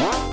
What?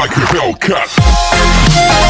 「like a Hellcat.